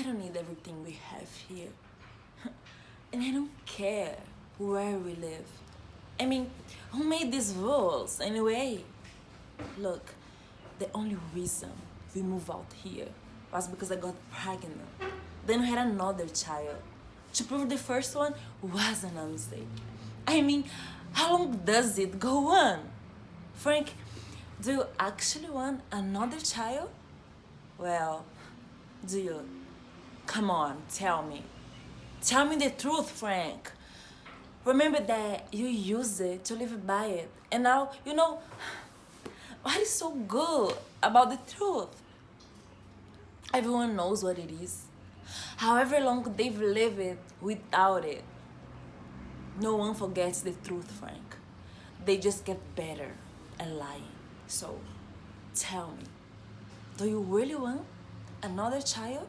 I don't need everything we have here. and I don't care where we live. I mean, who made these rules anyway? Look, the only reason we moved out here was because I got pregnant. Then we had another child. To prove the first one wasn't a mistake. I mean, how long does it go on? Frank, do you actually want another child? Well, do you? Come on, tell me. Tell me the truth, Frank. Remember that you used it to live by it. And now, you know, what is so good about the truth? Everyone knows what it is. However long they've lived without it. No one forgets the truth, Frank. They just get better at lying. So, tell me, do you really want another child?